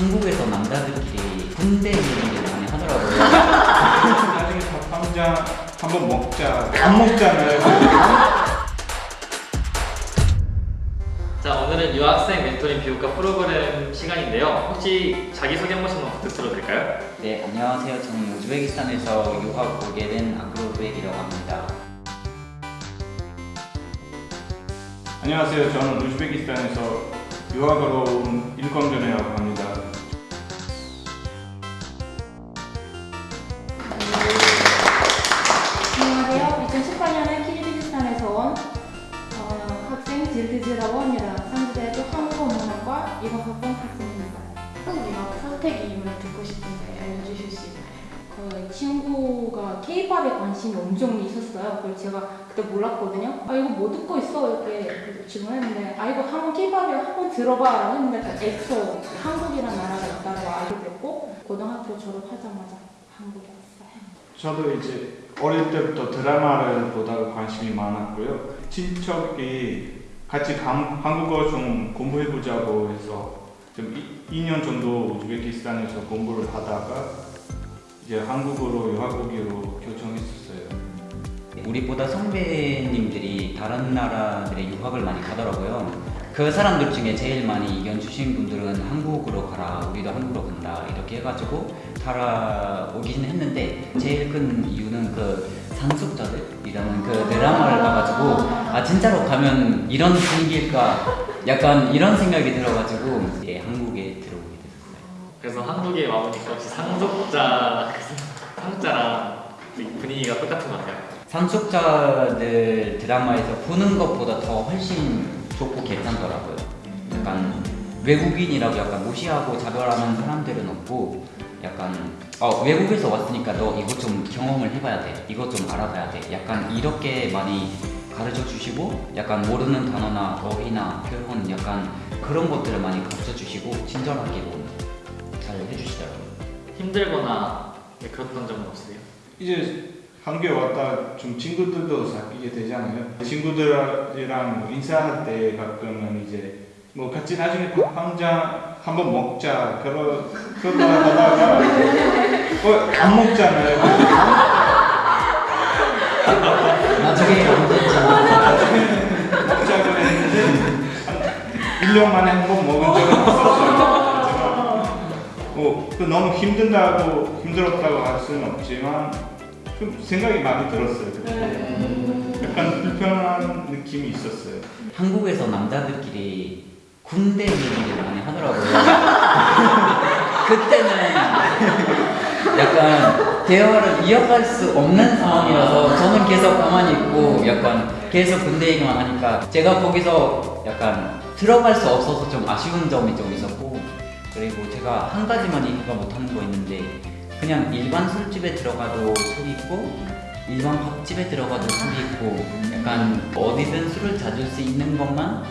한국에서 남자들끼리 군대 얘기를 많이 하더라고요. 나중에 밥 한잔 한번 먹자. 안 먹잖아요. 자 오늘은 유학생 멘토링 교육과 프로그램 시간인데요. 혹시 자기소개 한 번씩만 부탁드려도 될까요? 네, 안녕하세요. 저는 우즈베키스탄에서 유학 오게 된 아그로베이라고 합니다. 안녕하세요. 저는 우즈베키스탄에서 유학으로 온 일광전이라고 합니다. 유학 선택 이유를 듣고 싶은데 알려주실 수 있나요? 그 친구가 K-pop에 관심이 엄청 있었어요. 그걸 제가 그때 몰랐거든요. 아 이거 뭐 듣고 있어? 이렇게 질문했는데 아 이거 한번 K-pop에 한번 들어봐 라고 했는데 그 엑소 한국이라는 나라가 있다고 알게 됐고 고등학교 졸업하자마자 한국에 왔어요. 저도 이제 어릴 때부터 드라마를 보다가 관심이 많았고요. 친척이 같이 감- 한국어 좀 공부해보자고 해서 좀 2, 년 정도 우즈베키스탄에서 공부를 하다가 이제 한국으로 유학 오기로 결정했었어요. 우리보다 선배님들이 다른 나라들의 유학을 많이 가더라고요. 그 사람들 중에 제일 많이 의견 주신 분들은 한국으로 가라, 우리도 한국으로 간다 이렇게 해가지고 따라오긴 했는데 제일 큰 이유는 그 상속자들이라는 그 드라마를 봐가지고 아 진짜로 가면 이런 분위기일까 약간 이런 생각이 들어가지고 이제 한국에 들어오게 됐어요. 그래서 한국에 와보니까 혹시 상속자 그 상속자랑 분위기가 똑같은 것 같아요. 상속자들 드라마에서 보는 것보다 더 훨씬 좋고 괜찮더라고요. 약간 외국인이라고 약간 무시하고 차별하는 사람들은 없고 약간 어, 외국에서 왔으니까 너 이것 좀 경험을 해봐야 돼. 이것 좀 알아봐야 돼. 약간 이렇게 많이 가르쳐 주시고 약간 모르는 단어나 어휘나 표현 약간 그런 것들을 많이 가르쳐 주시고 친절하게도 잘 해주시더라고요. 힘들거나 네, 그랬던 적은 없으세요? 이제 한국에 왔다 좀 친구들도 사귀게 되잖아요. 친구들이랑 뭐 인사할 때 가끔은 이제 뭐 같이 나중에 밥 한잔 한번 먹자 그러 그러다 하다가 어, 안 먹잖아요. 나중에 언제쯤 먹자고 했는데 한 1년 만에 한 번 먹은 적은 있었어요. 뭐, 그 너무 힘든다고 힘들었다고 할 수는 없지만 좀 생각이 많이 들었어요. 그때. 약간 불편한 느낌이 있었어요. 한국에서 남자들끼리 군대 얘기를 많이 하더라고요. 그때는 약간 대화를 이어갈 수 없는 상황이라서 저는 계속 가만히 있고 약간 계속 군대 얘기만 하니까 제가 거기서 약간 들어갈 수 없어서 좀 아쉬운 점이 좀 있었고 그리고 제가 한 가지만 얘기가 못하는 거 있는데 그냥 일반 술집에 들어가도 술 있고 일반 밥집에 들어가도 술이 있고 약간 어디든 술을 찾을 수 있는 것만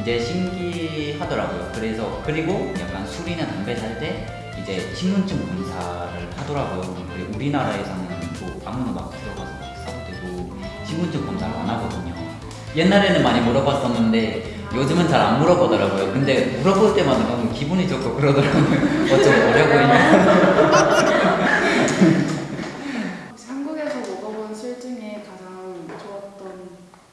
이제 신기하더라고요. 그래서 그리고 약간 술이나 담배 살 때 이제 신분증 검사를 하더라고요. 우리나라에서는 뭐 아무나 막 들어가서 막 써도 되고 신분증 검사를 안 하거든요. 옛날에는 많이 물어봤었는데 요즘은 잘 안 물어보더라고요. 근데 물어볼 때마다 너무 기분이 좋고 그러더라고요. 어쩜 어려 보이냐. 한국에서 먹어본 술 중에 가장 좋았던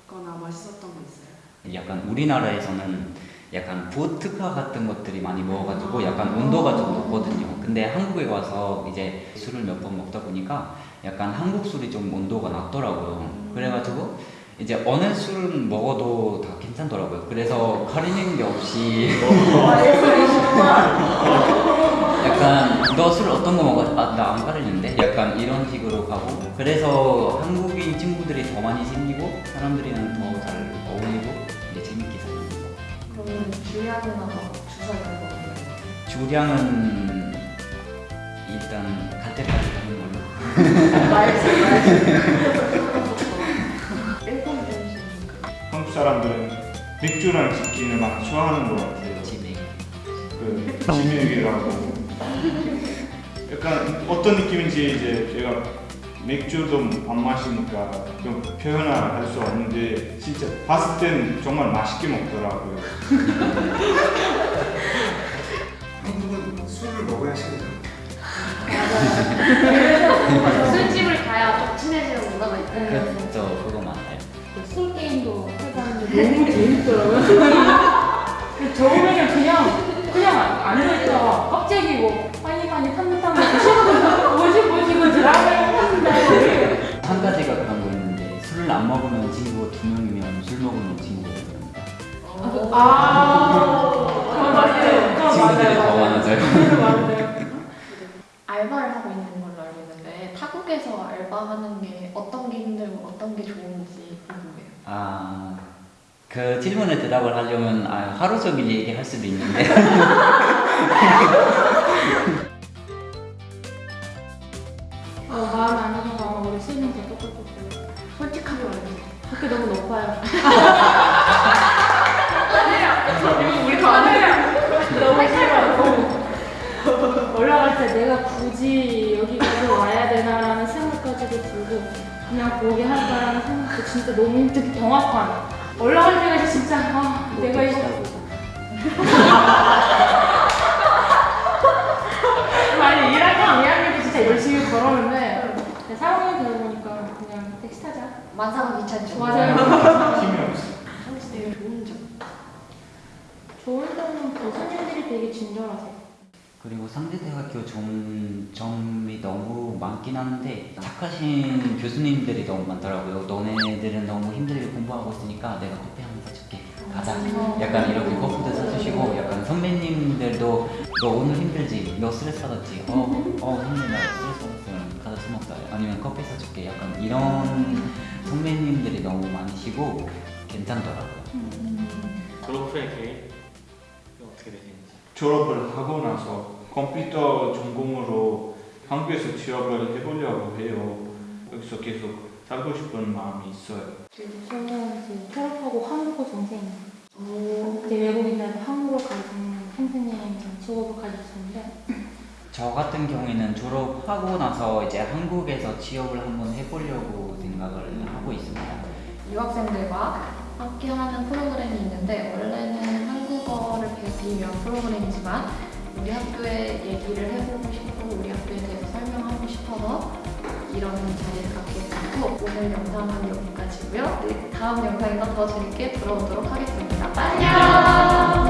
거나 맛있었던 거 있어요? 약간 우리나라에서는 약간 보트카 같은 것들이 많이 먹어가지고 약간 온도가 좀 높거든요. 근데 한국에 와서 이제 술을 몇 번 먹다 보니까 약간 한국 술이 좀 온도가 낮더라고요. 그래가지고 이제 어느 술은 먹어도 다 괜찮더라고요. 그래서 가리는 게 없이 약간 너 술 어떤 거 먹어? 아, 나 안 가리는데? 약간 이런 식으로 가고 그래서 한국인 친구들이 더 많이 생기고 사람들이랑 더 잘 어울리고 이제 재밌게 사는 거. 그러면 주량이나 주사 이런 거 없나요? 주량은 일단 갈 때까지 가는 걸로. 사람들은 맥주랑 치킨을 막 좋아하는 것 같아요. 집에. 그 진액이라고. 약간 어떤 느낌인지 이제 제가 맥주도 안 마시니까 좀 표현을 할수 없는데 진짜 봤을 땐 정말 맛있게 먹더라고요. 한국은 술을 먹어야 시간이 술집을 가야 좀 친해지는 문화가 있고 그렇죠 그거 맞아요 술 게임도 너무 재밌더라고요. 그 처음에는 그냥 그냥 앉아있다가 갑자기 뭐 빨리 빨리 탐탐 먹고 뭐지 뭐지 이거 드라마를 했는데 한 가지가 그런 거 있는데 술을 안 먹으면 친구 두 명이면 술 먹으면 친구가 됩니다 아 그건 맞아요. 친구들이 더 맞아요. 많아져요. 알바를 하고 있는 걸로 알고 있는데 타국에서 알바하는 게 어떤 게 힘들고 어떤 게 좋은지 궁금해요. 아, 그 질문에 대답을 하려면 아, 하루 종일 얘기할 수도 있는데 어, 마음 안 하다가 아마 우리 수능 다 똑같을 거예요. 솔직하게 말해주세요. 학교 너무 높아요. 우리 다 아는 너무 싫어요. 올라갈 때 내가 굳이 여기까지 와야 되나라는 생각까지도 들고 그냥 포기할까라는 생각도 진짜 너무 힘들게 정확한 올라갈 때가 진짜 아 내가 이거 아니 1학년 2학년 때 진짜 열심히 걸었는데 3학년 되다 보니까 그냥 택시 타자 만사가 귀찮죠. 맞아요 힘이 없어. 되게 좋은 점. 좋은 점은 교수님들이 되게 친절하세요 그리고 상대대학교 좋은 점이 너무 많긴 한데 착하신 교수님들이 너무 많더라고요. 너네들은 너무 힘들게 공부하고 있으니까 내가 커피 한 잔 사줄게. 가자. 약간 이렇게 커피도 사주시고 약간 선배님들도 너 오늘 힘들지? 너 스트레스 받았지? 어, 어 선배님 나 스트레스 받았으면 가자 술 먹자. 아니면 커피 사줄게. 약간 이런 선배님들이 너무 많으시고 괜찮더라고요. 졸업 후에 계획. 졸업을 하고 나서 컴퓨터 전공으로 한국에서 취업을 해보려고 해요. 여기서 계속 살고 싶은 마음이 있어요. 저는 이제 졸업하고 한국어 선생님 이제 외국인들한테 한국어 가르치는 선생님 직업을 가졌었는데 저 같은 경우에는 졸업하고 나서 이제 한국에서 취업을 한번 해보려고 생각을 하고 있습니다. 유학생들과 함께하는 프로그램이 있는데 원래는 배우기 위한 프로그램이지만 우리 학교의 얘기를 해보고 싶고 우리 학교에 대해서 설명하고 싶어서 이런 자리를 갖게 됐고 오늘 영상은 여기까지고요. 네, 다음 영상에서 더 재밌게 돌아오도록 하겠습니다. 안녕!